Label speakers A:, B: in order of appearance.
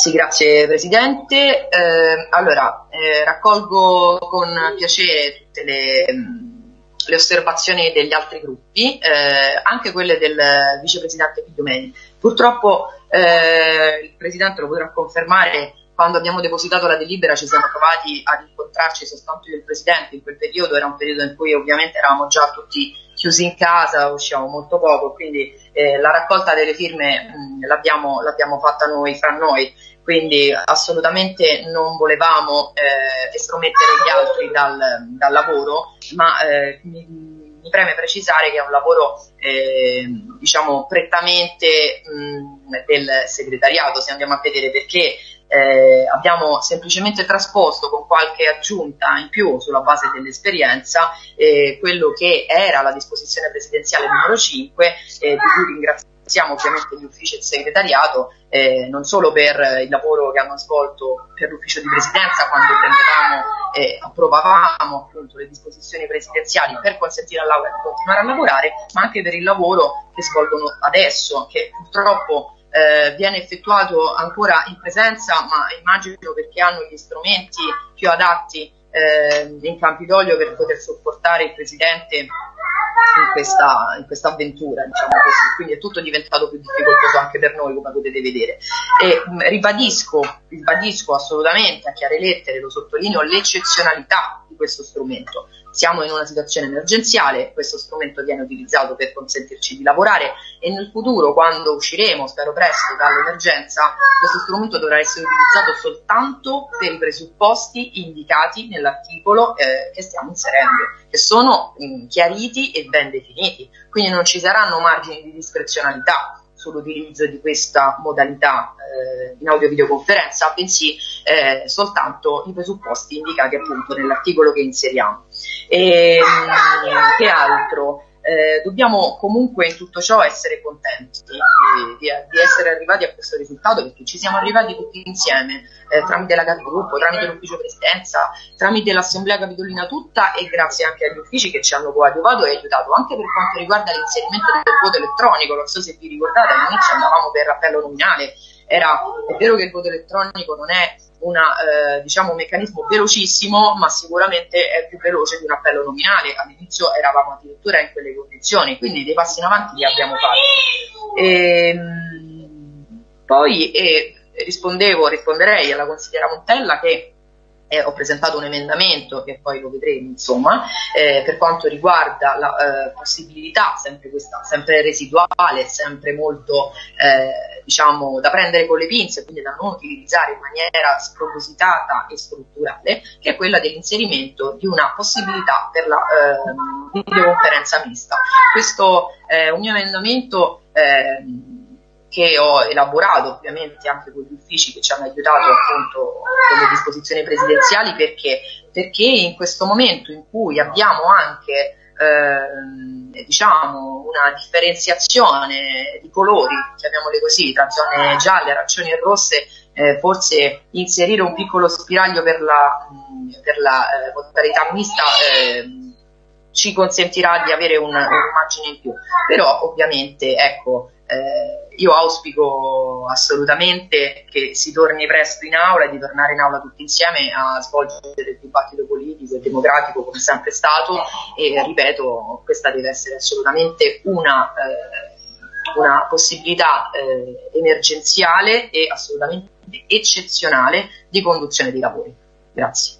A: Sì, grazie Presidente. Eh, allora, eh, raccolgo con piacere tutte le, le, osservazioni degli altri gruppi, eh, anche quelle del Vicepresidente Pigliomeni. Purtroppo eh, il Presidente lo potrà confermare, quando abbiamo depositato la delibera ci siamo trovati ad incontrarci soltanto io e il Presidente, in quel periodo era un periodo in cui ovviamente eravamo già tutti chiusi in casa, usciamo molto poco, quindi eh, la raccolta delle firme l'abbiamo, l'abbiamo fatta noi, fra noi, quindi assolutamente non volevamo eh, estromettere gli altri dal, dal lavoro, ma eh, mi, mi, preme precisare che è un lavoro eh, diciamo prettamente mh, del segretariato, se andiamo a vedere perché eh, abbiamo semplicemente trasposto con qualche aggiunta in più sulla base dell'esperienza eh, quello che era la disposizione presidenziale numero 5, eh, di cui ringraziamo ovviamente gli uffici e il segretariato, eh, non solo per il lavoro che hanno svolto per l'ufficio di presidenza quando prendevamo e approvavamo appunto le disposizioni presidenziali per consentire all'Aula di continuare a lavorare, ma anche per il lavoro che svolgono adesso, che purtroppo eh, viene effettuato ancora in presenza, ma immagino perché hanno gli strumenti più adatti eh, in Campidoglio per poter sopportare il Presidente in questa, in questa avventura, diciamo quindi è tutto diventato più difficoltoso anche per noi, come potete vedere. E, mh, ribadisco, ribadisco assolutamente a chiare lettere, lo sottolineo, l'eccezionalità di questo strumento siamo in una situazione emergenziale, questo strumento viene utilizzato per consentirci di lavorare e nel futuro, quando usciremo, spero presto, dall'emergenza, questo strumento dovrà essere utilizzato soltanto per i presupposti indicati nell'articolo eh, che stiamo inserendo, che sono mh, chiariti e ben definiti, quindi non ci saranno margini di discrezionalità sull'utilizzo di questa modalità eh, in audio-videoconferenza, bensì eh, soltanto i presupposti indicati appunto nell'articolo che inseriamo. E, ehm, che altro? Eh, dobbiamo comunque in tutto ciò essere contenti di, di, di, essere arrivati a questo risultato perché ci siamo arrivati tutti insieme eh, tramite la capogruppo, tramite l'ufficio presidenza, tramite l'assemblea capitolina tutta e grazie anche agli uffici che ci hanno coadiuvato e aiutato anche per quanto riguarda l'inserimento del voto elettronico, non so se vi ricordate all'inizio andavamo per appello nominale, era, è vero che il voto elettronico non è una, eh, diciamo un meccanismo velocissimo, ma sicuramente è più veloce di un appello nominale. All'inizio eravamo addirittura in quelle condizioni, quindi dei passi in avanti li abbiamo fatti. E, ehm, poi e rispondevo, risponderei alla consigliera Montella che eh, ho presentato un emendamento che poi lo vedremo insomma eh, per quanto riguarda la eh, possibilità sempre questa sempre residuale sempre molto eh, diciamo da prendere con le pinze quindi da non utilizzare in maniera spropositata e strutturale che è quella dell'inserimento di una possibilità per la eh, videoconferenza mista. Questo è un mio emendamento eh, che ho elaborato ovviamente anche con gli uffici che ci hanno aiutato appunto con le disposizioni presidenziali perché, perché in questo momento in cui abbiamo anche eh, diciamo una differenziazione di colori, chiamiamole così, tra zone gialle, arancioni e rosse, eh, forse inserire un piccolo spiraglio per la, per la eh, modalità mista eh, ci consentirà di avere un, un'immagine in più. Però ovviamente ecco, eh, io auspico assolutamente che si torni presto in aula e di tornare in aula tutti insieme a svolgere il dibattito politico e democratico come sempre stato e ripeto, questa deve essere assolutamente una, eh, una possibilità eh, emergenziale e assolutamente eccezionale di conduzione dei lavori. Grazie.